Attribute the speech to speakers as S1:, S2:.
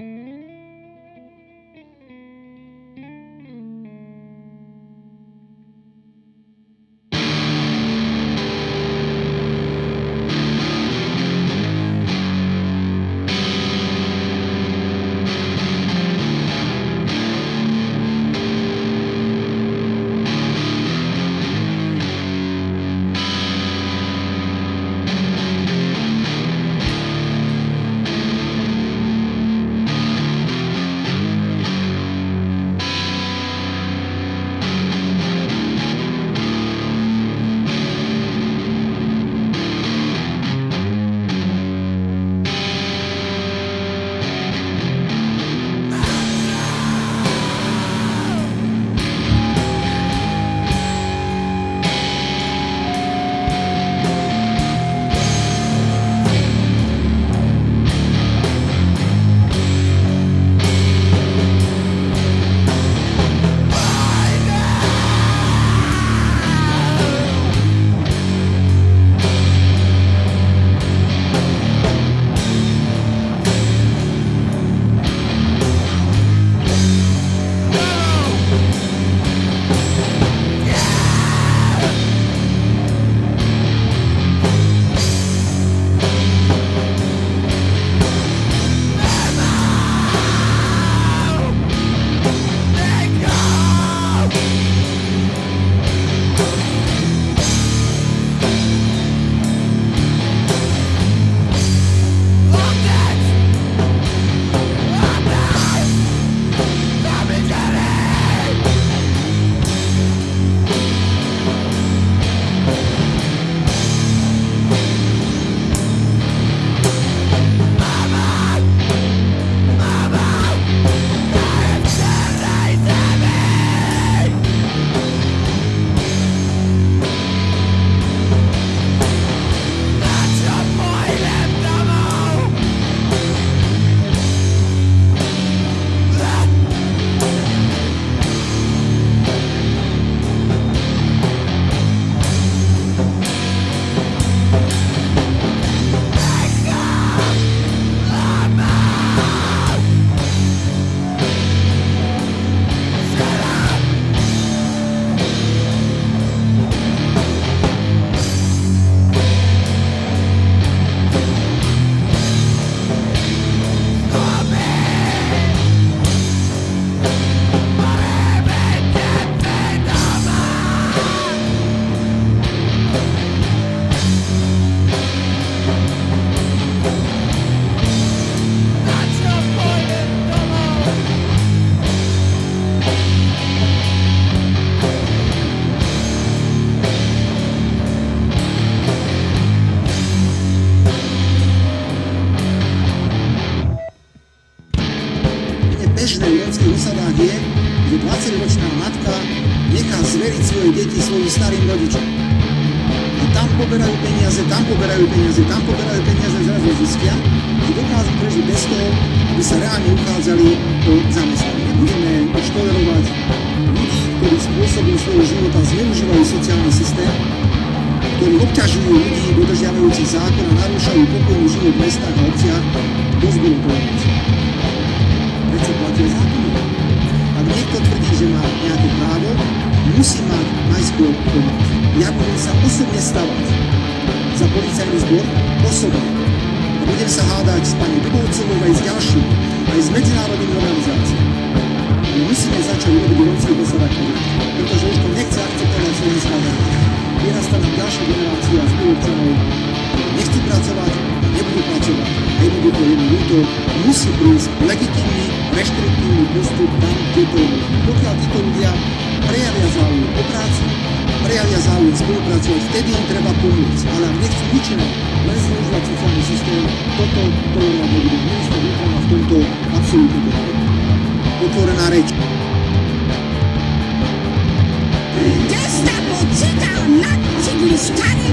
S1: Mm-hmm. Rodičom. A tam poberajú peniaze, tam poberajú peniaze, tam poberajú peniaze, zrazu zistia, že dokážu prežiť bez toho, aby sa reálne uchádzali o zamestnanie. Budeme už ľudí, ktorí spôsobom svojho života zneužívajú sociálny systém, ktorí obťažujú ľudí dodržiavajúcich zákon a narúšajú pokojný život v mestách a obciach, dosť bolo tolerancií. Prečo platia zákony? Ak niekto tvrdí, že má nejaké právo, musí mať najskôr pomoc. Ja budem sa osobne stavať za policajný zbor, osobne. A budem sa hádať s pani Dubovcovou aj s ďalšími, aj s medzinárodnými organizáciami. My musíme začať urobiť rovci do pretože už to nechce akceptovať svoje skladanie. Vyrastá nám ďalšia generácia spoluobčanov, nechci pracovať, nebudú pracovať. A jednoducho jedno ľúto musí prísť legitímny, reštriktívny postup tam, kde to Pokiaľ záujem spolupracovať, vtedy im treba pomôcť. Ale ak nechcú nič iné, len zneužívať sociálny systém, toto tolerovať nebude. Minister vnútra v tomto absolútne podporu. Otvorená reč.
S2: Gestapo čítal na cyklu starý